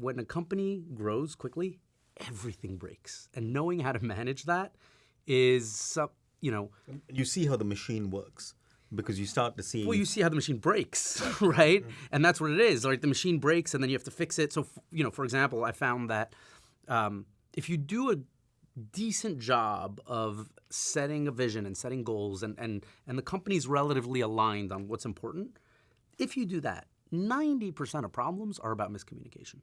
when a company grows quickly, everything breaks, and knowing how to manage that is, some- you know, You see how the machine works because you start to see. well, you see how the machine breaks, right? And that's what it is. Like the machine breaks, and then you have to fix it. So, f- you know, for example, I found that um, if you do a decent job of setting a vision and setting goals, and and and the company's relatively aligned on what's important, if you do that, ninety percent of problems are about miscommunication.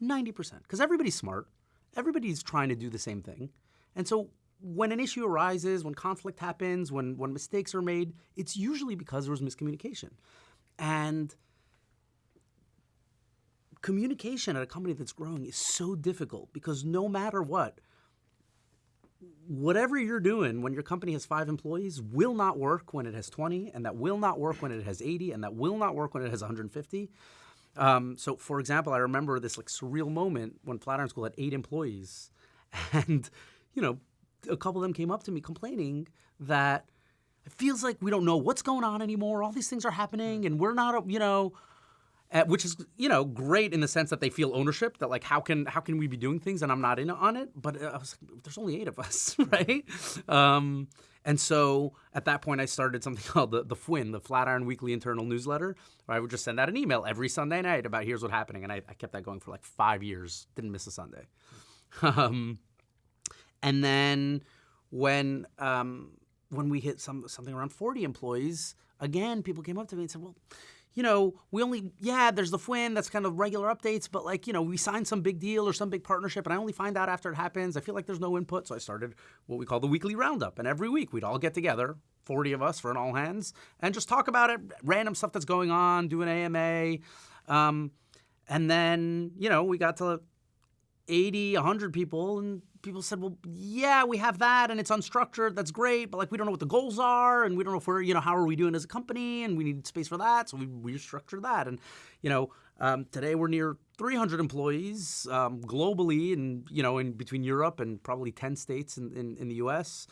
Ninety percent, because everybody's smart, everybody's trying to do the same thing, and so when an issue arises, when conflict happens, when when mistakes are made, it's usually because there was miscommunication, and communication at a company that's growing is so difficult because no matter what, whatever you're doing when your company has five employees will not work when it has 20, and that will not work when it has 80, and that will not work when it has 150. Um, so, for example, I remember this like surreal moment when Flatiron School had eight employees, and you know, a couple of them came up to me complaining that it feels like we don't know what's going on anymore. All these things are happening, and we're not, you know, uh, which is you know great in the sense that they feel ownership that like how can how can we be doing things and I'm not in on it? But uh, I was like there's only eight of us right? Um, and so at that point I started something called the the FWIN the Flatiron Weekly Internal Newsletter. Where I would just send out an email every Sunday night about here's what's happening and I, I kept that going for like five years. Didn't miss a Sunday. Um, and then when um, when we hit some something around 40 employees, again, people came up to me and said, "Well, you know, we only yeah, there's the FWIN, that's kind of regular updates, but like, you know, we signed some big deal or some big partnership and I only find out after it happens. I feel like there's no input, so I started what we call the weekly roundup. And every week we'd all get together, 40 of us for an all hands, and just talk about it, random stuff that's going on, do an AMA. Um, and then, you know, we got to 80, 100 people, and people said, well, yeah, we have that, and it's unstructured. That's great, but like we don't know what the goals are, and we don't know if we're, you know, how are we doing as a company, and we need space for that, so we restructured that. And, you know, um, today we're near 300 employees um, globally, and, you know, in between Europe and probably 10 states in, in, in the US.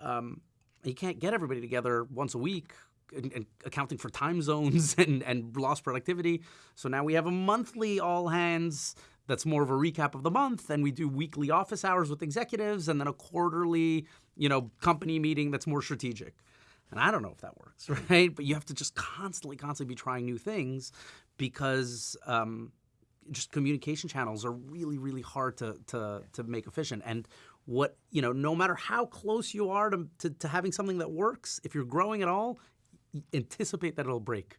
Um, you can't get everybody together once a week and, and accounting for time zones and, and lost productivity. So now we have a monthly all hands that's more of a recap of the month and we do weekly office hours with executives and then a quarterly you know company meeting that's more strategic. And i don't know if that works right? But you have to just constantly constantly be trying new things because um, just communication channels are really really hard to, to, to make efficient. And what you know no matter how close you are to, to, to having something that works if you're growing at all anticipate that it'll break